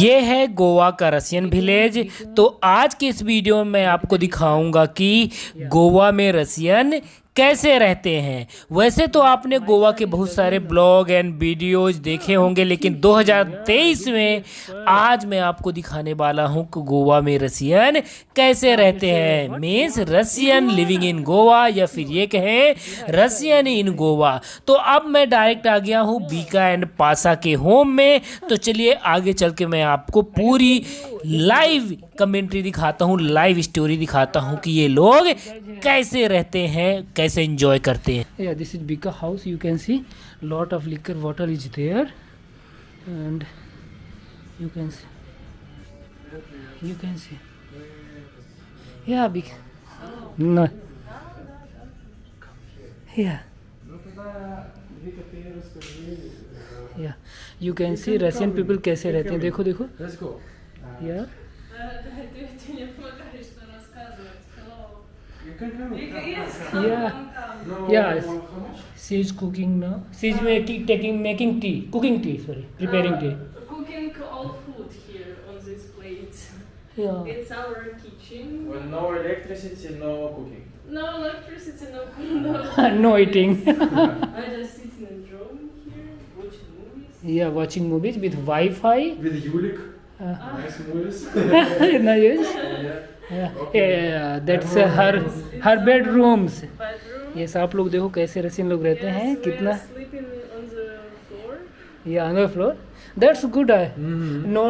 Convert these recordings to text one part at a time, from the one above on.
ये है गोवा का रसियन विलेज तो आज के इस वीडियो में मैं आपको दिखाऊँगा कि गोवा में रसियन कैसे रहते हैं? वैसे तो आपने गोवा के बहुत सारे ब्लॉग एंड वीडियोज़ देखे होंगे, लेकिन 2023 में आज मैं आपको दिखाने वाला हूँ कि गोवा में रसियन कैसे रहते हैं। Means Russian living in Goa या फिर ये कहें, रसियन इन गोवा। तो अब मैं डायरेक्ट आ गया हूँ बीका एंड पासा के होम में। तो चलिए आगे चल के मैं आपको पूरी लाइव कमेंट्री दिखाता हूँ लाइव स्टोरी दिखाता हूँ कि ये लोग कैसे रहते हैं कैसे इंजॉय करते हैं। This is bika house you can see lot of liquor water is there and you can see you can see yeah bik yeah yeah you can see Russian people कैसे रहते हैं। देखो देखो। या yeah. go. yeah Ты ты мне помогаешь что рассказывать. Hello. You can come. Yes, Yeah. come, come. No, Yes. no, how much? she is cooking now she is making taking making tea cooking tea sorry preparing tea Uh, Cooking all food here on this plate. yeah It's our kitchen. When no electricity, no cooking. No electricity, no no. no eating I just sitting and drawing here, watching movies. yeah watching movies with wi-fi With Yulik. Uh, nice movies. nice. Yeah. Yeah. Okay. Yeah, that's uh, her her bedrooms. Yes, आप लोग देखो कैसे रसीन लोग रहते yes, हैं कितना या another floor that's good no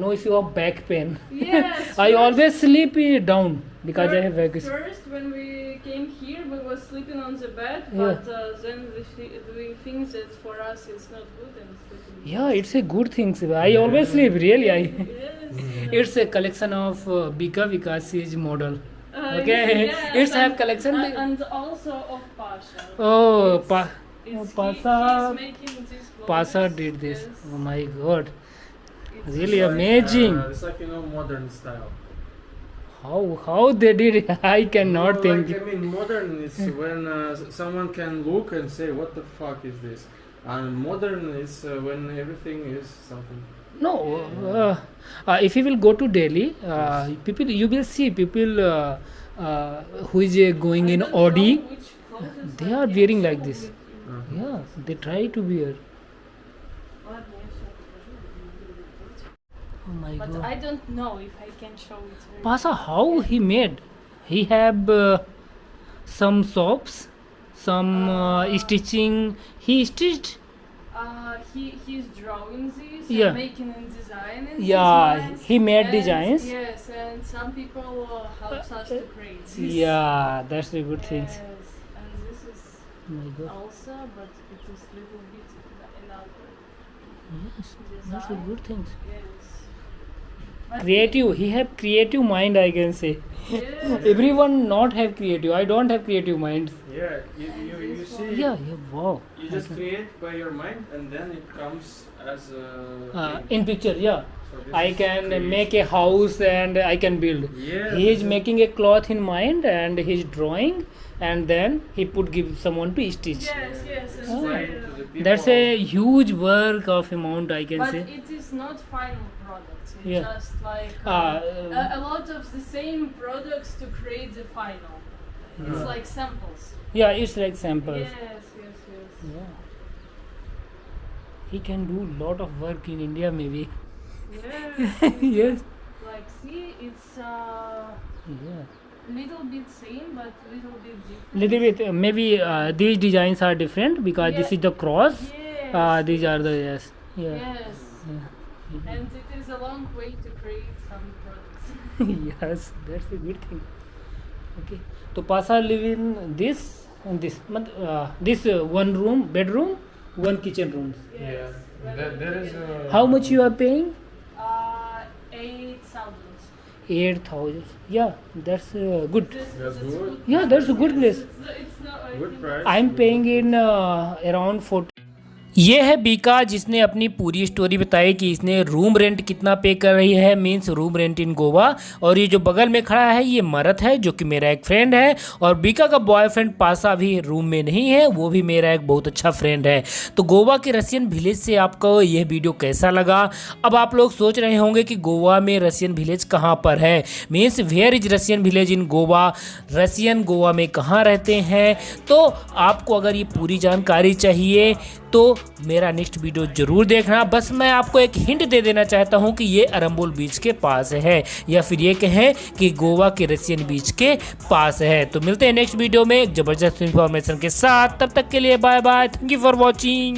no if of back pain I always sleep down because I back first uh, down because I have back First, first, when we came here, we were sleeping on the bed, Yeah. but uh, then we, thi- we think that for us it's not good and sleeping. yeah it's a good thing I always sleep really I Yes. it's a collection of uh, Bika Vikasi's model Uh, Okay, yes, it's have collection. And, and also of Pasha. oh pa It's, oh, he- Pasha he's Pasha did this Yes. oh my god It's really like, amazing Uh, it's like you know modern style. How how they did it? I cannot No, think. Like, I mean, modern is when uh, someone can look and say, "What the fuck is this?" And modern is uh, when everything is something. No, uh, uh, if you will go to Delhi, uh, people you will see people uh, uh, who is uh, going I in don't Audi. They are wearing like this. Uh-huh. Yeah, they try to wear. My But god. I don't know if I can show it. Pasa, how he made? He have uh, some soaps, some uh, stitching. He stitched. Uh, he he's drawing this Yeah. making and designing. Yeah, he made and- designs. Yes, and some people uh, helps us to create this. Yeah, that's the good things. Yes, and this is Oh my god. also, but it is little bit another Yes, that's the good things. Yes. Creative. He have creative mind. I can say. Everyone not have creative. I don't have creative minds. Yeah, you, you, you see. Yeah, yeah, wow. You just create by your mind, and then it comes as a. Uh, in picture, yeah. So I can creation. make a house and I can build. Yeah. He is making a cloth in mind and he's drawing and then he put give someone to stitch. Yes, yes. And Oh. Explain uh, to the people. That's a huge work of amount I can But say. But it is not final product. It's Yeah. just like Ah, uh, a, uh, a lot of the same products to create the final. It's Yeah. like samples. Yeah, it's like samples. Yes, yes, yes. Yeah. He can do lot of work in India maybe. Yes. yes. like see, it's uh, Yeah. little bit same, but little bit different. Little bit uh, maybe uh, these designs are different because this is the cross. Yes. Uh, these are the yes. Yeah. yes. yeah. And it is a long way to create some products. yes, that's a good thing. Okay, so Pasa live in this and this. mat- Uh, this uh, one room, bedroom, one kitchen rooms. Yeah. There, there is a. How much you are paying? Uh, eight thousand. Eight thousand. Yeah, that's uh, good. That's good. Yeah, that's a good place. It's, it's not. I Good think- price. I'm paying in uh, around 40. ये है बीका, जिसने अपनी पूरी story बताई कि इसने room rent कितना पे कर रही है means room rent in Goa और ये जो बगल में खड़ा है, ये मरत है, जो कि मेरा एक फ्रेंड है। और बीका का बॉयफ्रेंड पासा भी रूम में नहीं है, वो भी मेरा एक बहुत अच्छा फ्रेंड है। तो गोवा के रशियन विलेज से आपको यह वीडियो कैसा लगा? अब आप लोग सोच रहे होंगे कि गोवा में रशियन विलेज कहाँ पर है। Means where is Russian village in Goa Russian Goa में कहाँ रहते हैं? तो आपको अगर ये पूरी जानकारी चाहिए तो मेरा नेक्स्ट वीडियो ज़रूर देखना। बस मैं आपको एक हिंट दे देना चाहता हूँ कि ये अरम्बोल बीच के पास है, या फिर ये कहें कि गोवा के रशियन बीच के पास है। तो मिलते हैं नेक्स्ट वीडियो में। ज़बरदस्त इन्फॉर्मेशन के साथ। तब तक के लिए bye bye thank you for watching